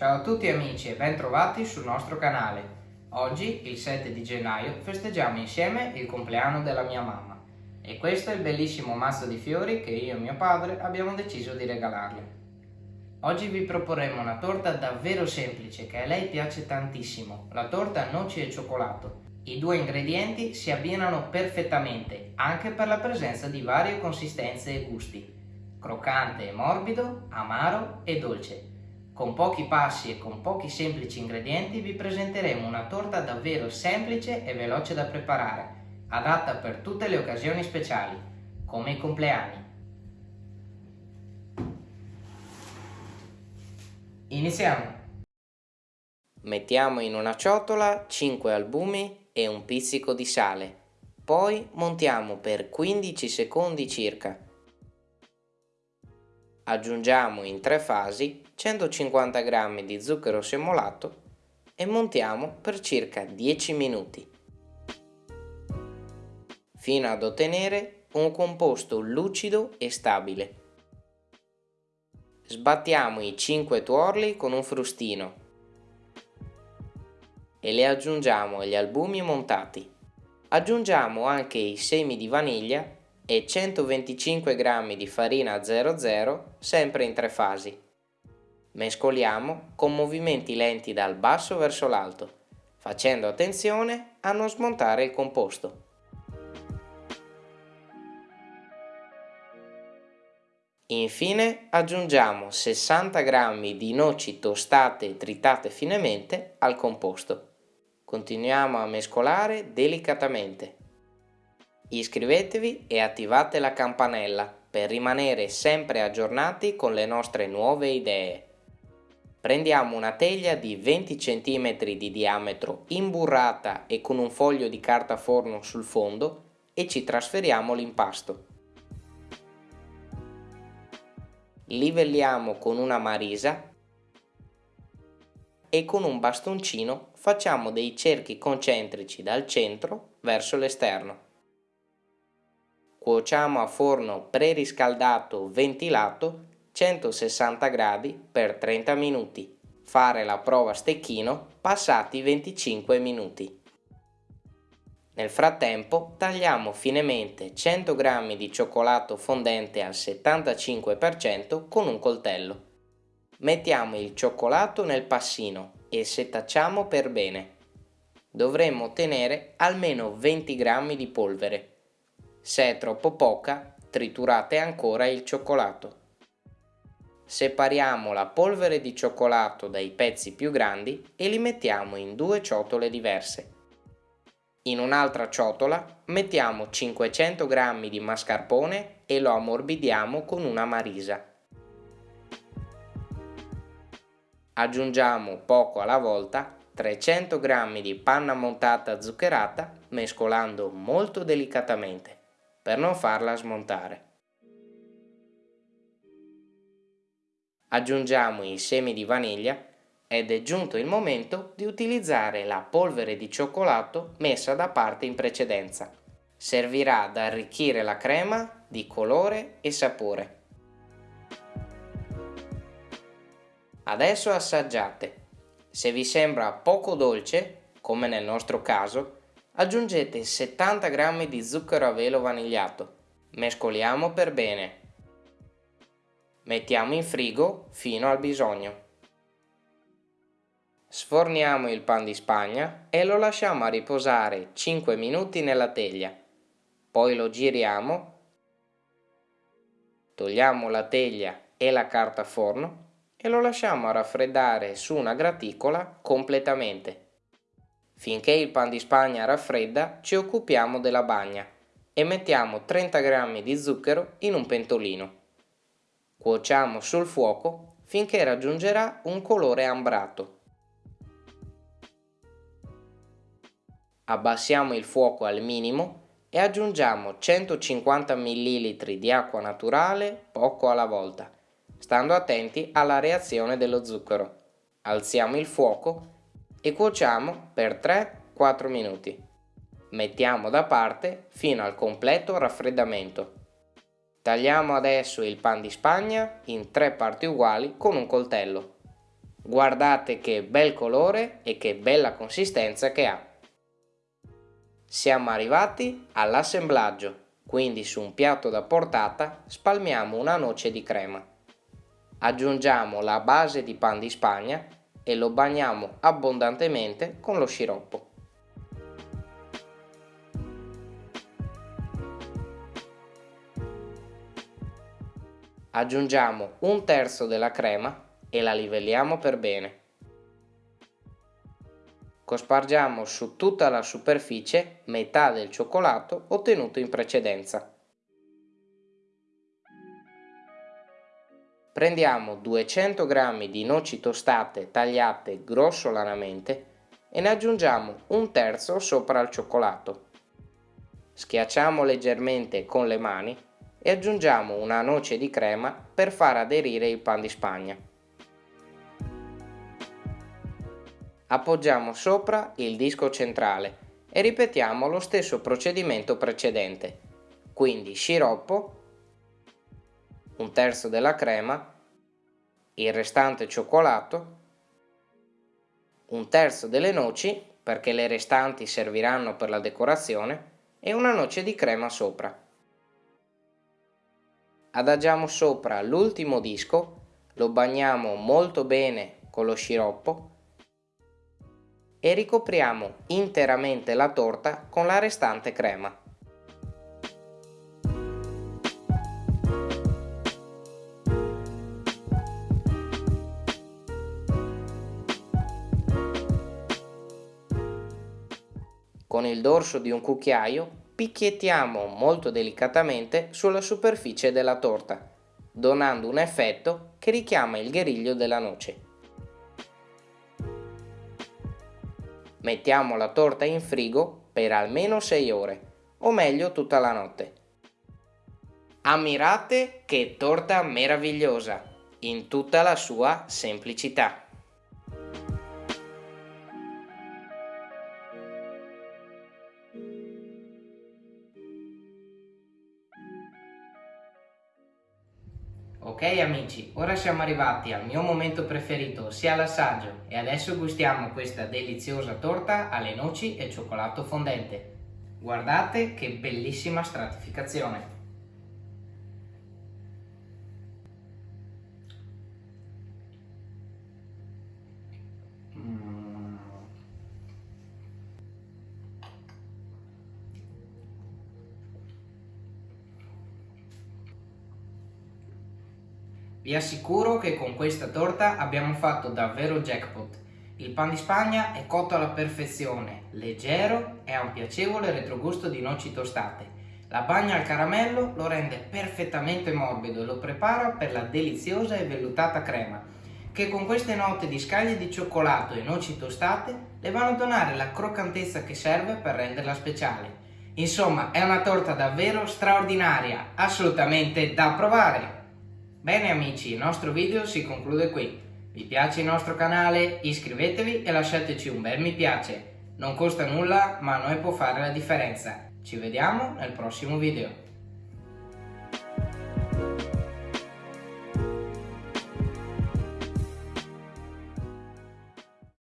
Ciao a tutti amici e ben trovati sul nostro canale. Oggi, il 7 di gennaio, festeggiamo insieme il compleanno della mia mamma e questo è il bellissimo mazzo di fiori che io e mio padre abbiamo deciso di regalarle. Oggi vi proporremo una torta davvero semplice che a lei piace tantissimo, la torta noci e cioccolato. I due ingredienti si abbinano perfettamente anche per la presenza di varie consistenze e gusti, croccante e morbido, amaro e dolce. Con pochi passi e con pochi semplici ingredienti vi presenteremo una torta davvero semplice e veloce da preparare, adatta per tutte le occasioni speciali, come i compleanni. Iniziamo! Mettiamo in una ciotola 5 albumi e un pizzico di sale. Poi montiamo per 15 secondi circa. Aggiungiamo in tre fasi 150 g di zucchero semolato e montiamo per circa 10 minuti fino ad ottenere un composto lucido e stabile. Sbattiamo i 5 tuorli con un frustino e le aggiungiamo agli albumi montati. Aggiungiamo anche i semi di vaniglia e 125 g di farina 00 sempre in tre fasi. Mescoliamo con movimenti lenti dal basso verso l'alto, facendo attenzione a non smontare il composto. Infine aggiungiamo 60 g di noci tostate e tritate finemente al composto. Continuiamo a mescolare delicatamente. Iscrivetevi e attivate la campanella per rimanere sempre aggiornati con le nostre nuove idee. Prendiamo una teglia di 20 cm di diametro imburrata e con un foglio di carta forno sul fondo e ci trasferiamo l'impasto. livelliamo con una marisa e con un bastoncino facciamo dei cerchi concentrici dal centro verso l'esterno. Cuociamo a forno preriscaldato ventilato 160 gradi per 30 minuti. Fare la prova a stecchino passati 25 minuti. Nel frattempo tagliamo finemente 100 g di cioccolato fondente al 75% con un coltello. Mettiamo il cioccolato nel passino e setacciamo per bene. Dovremmo ottenere almeno 20 g di polvere. Se è troppo poca, triturate ancora il cioccolato. Separiamo la polvere di cioccolato dai pezzi più grandi e li mettiamo in due ciotole diverse. In un'altra ciotola mettiamo 500 g di mascarpone e lo ammorbidiamo con una marisa. Aggiungiamo poco alla volta 300 g di panna montata zuccherata mescolando molto delicatamente per non farla smontare. Aggiungiamo i semi di vaniglia ed è giunto il momento di utilizzare la polvere di cioccolato messa da parte in precedenza. Servirà ad arricchire la crema di colore e sapore. Adesso assaggiate. Se vi sembra poco dolce, come nel nostro caso, aggiungete 70 g di zucchero a velo vanigliato. Mescoliamo per bene. Mettiamo in frigo fino al bisogno. Sforniamo il pan di spagna e lo lasciamo a riposare 5 minuti nella teglia. Poi lo giriamo, togliamo la teglia e la carta forno e lo lasciamo a raffreddare su una graticola completamente. Finché il pan di spagna raffredda ci occupiamo della bagna e mettiamo 30 g di zucchero in un pentolino. Cuociamo sul fuoco finché raggiungerà un colore ambrato. abbassiamo il fuoco al minimo e aggiungiamo 150 ml di acqua naturale poco alla volta, stando attenti alla reazione dello zucchero. Alziamo il fuoco e cuociamo per 3-4 minuti. Mettiamo da parte fino al completo raffreddamento. Tagliamo adesso il pan di spagna in tre parti uguali con un coltello. Guardate che bel colore e che bella consistenza che ha. Siamo arrivati all'assemblaggio, quindi su un piatto da portata spalmiamo una noce di crema. Aggiungiamo la base di pan di spagna e lo bagniamo abbondantemente con lo sciroppo. Aggiungiamo un terzo della crema e la livelliamo per bene. Cospargiamo su tutta la superficie metà del cioccolato ottenuto in precedenza. Prendiamo 200 g di noci tostate tagliate grossolanamente e ne aggiungiamo un terzo sopra il cioccolato. Schiacciamo leggermente con le mani e aggiungiamo una noce di crema per far aderire il pan di spagna. Appoggiamo sopra il disco centrale e ripetiamo lo stesso procedimento precedente, quindi sciroppo, un terzo della crema, il restante cioccolato, un terzo delle noci perché le restanti serviranno per la decorazione e una noce di crema sopra adagiamo sopra l'ultimo disco, lo bagniamo molto bene con lo sciroppo e ricopriamo interamente la torta con la restante crema. Con il dorso di un cucchiaio picchiettiamo molto delicatamente sulla superficie della torta, donando un effetto che richiama il guerriglio della noce. Mettiamo la torta in frigo per almeno 6 ore, o meglio tutta la notte. Ammirate che torta meravigliosa, in tutta la sua semplicità. Ok amici, ora siamo arrivati al mio momento preferito, ossia l'assaggio, e adesso gustiamo questa deliziosa torta alle noci e cioccolato fondente. Guardate che bellissima stratificazione! Vi assicuro che con questa torta abbiamo fatto davvero jackpot. Il pan di Spagna è cotto alla perfezione, leggero e ha un piacevole retrogusto di noci tostate. La bagna al caramello lo rende perfettamente morbido e lo prepara per la deliziosa e vellutata crema, che con queste note di scaglie di cioccolato e noci tostate le vanno a donare la croccantezza che serve per renderla speciale. Insomma, è una torta davvero straordinaria, assolutamente da provare! Bene amici, il nostro video si conclude qui. Vi piace il nostro canale? Iscrivetevi e lasciateci un bel mi piace. Non costa nulla, ma a noi può fare la differenza. Ci vediamo nel prossimo video.